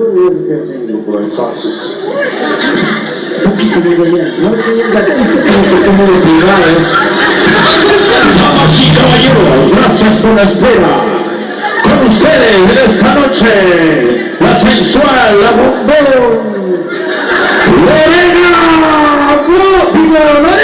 mesmo pensando por sócios. Un poquito más allá. No piensa que esto como que como de privadas. Damas y caballeros, gracias por la espera. Con ustedes esta noche, la sensual, la bombón, Lorena Guapila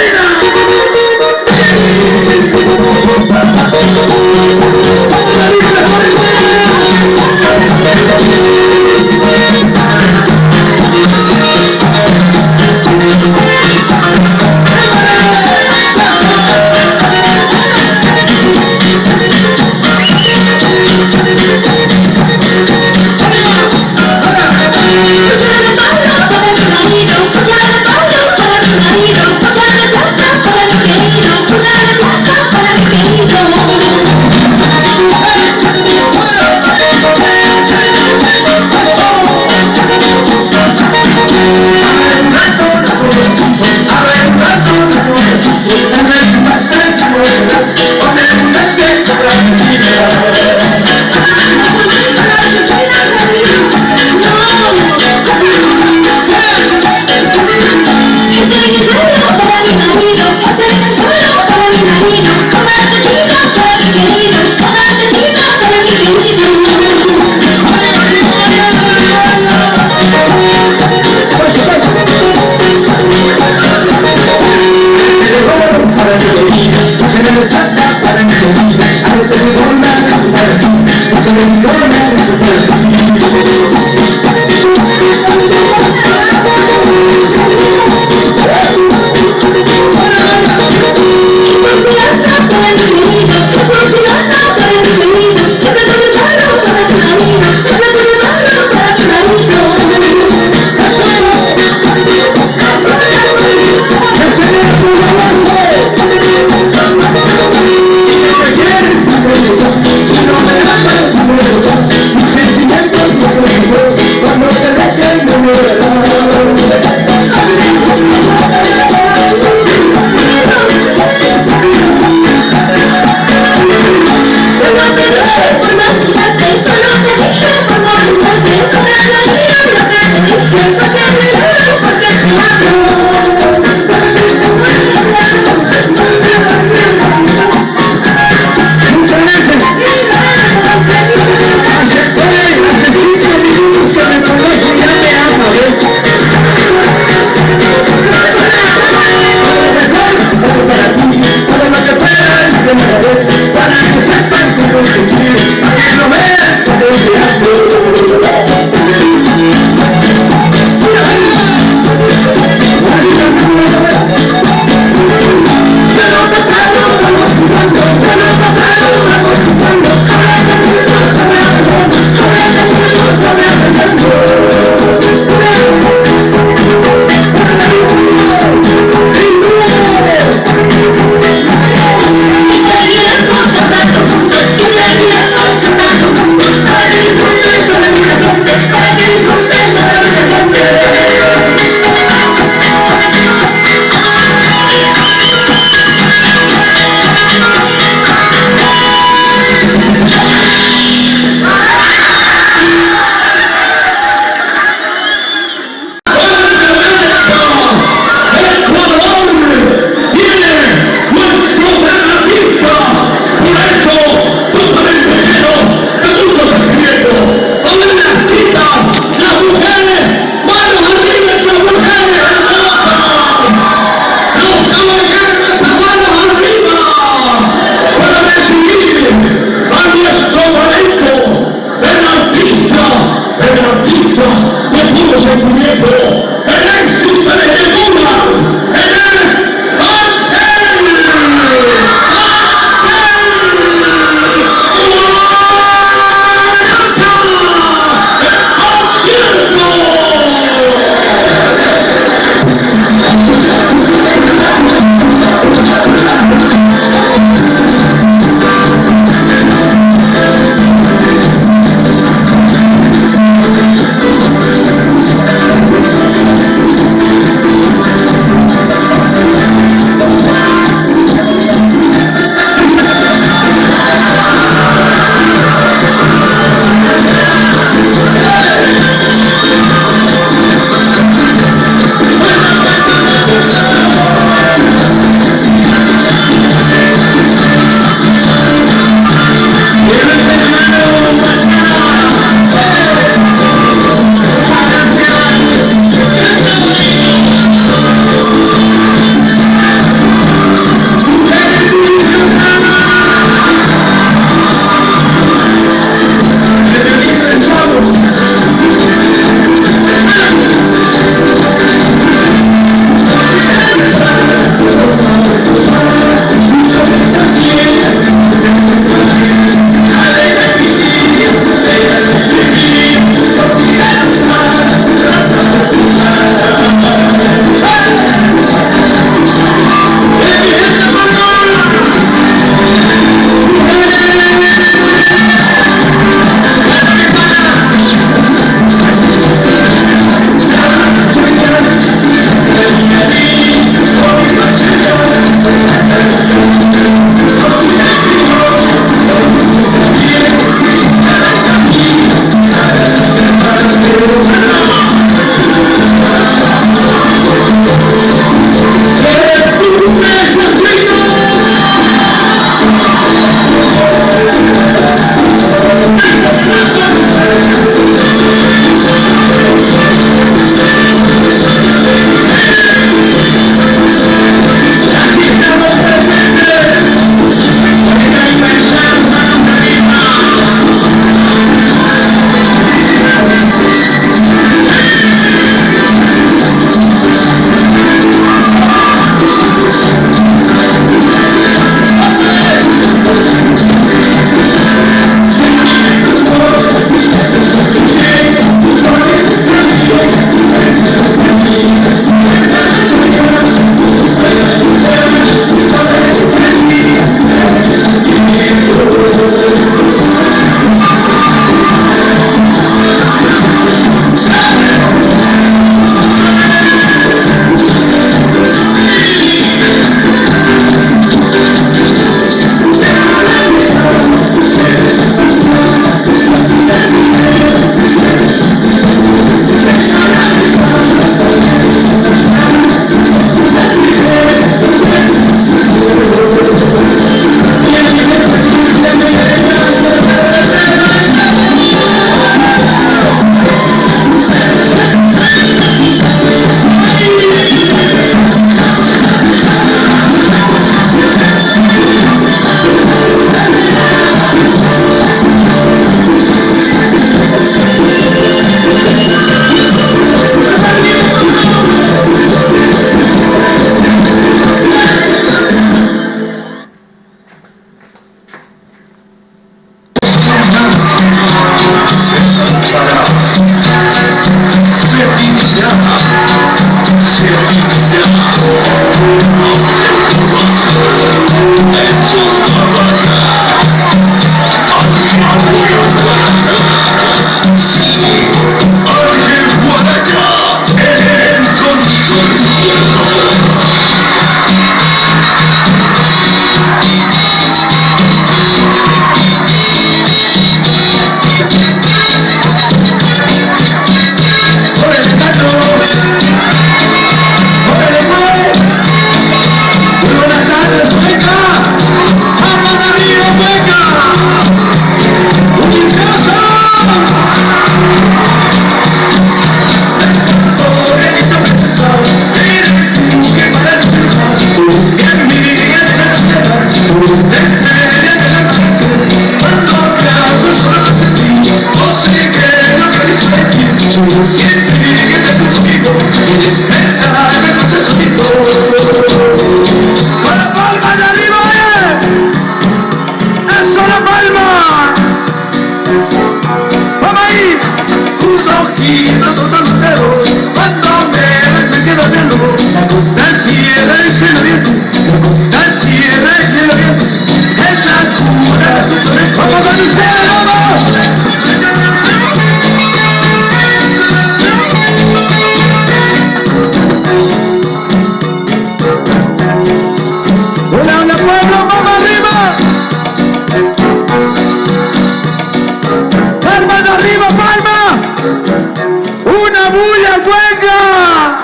la cuenca!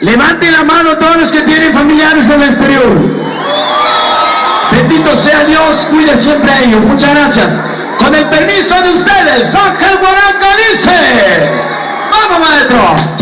Levanten la mano todos los que tienen familiares del exterior. Bendito sea Dios, cuide siempre a ellos. Muchas gracias. Con el permiso de ustedes, Ángel Boranca dice, ¡Vamos maestro!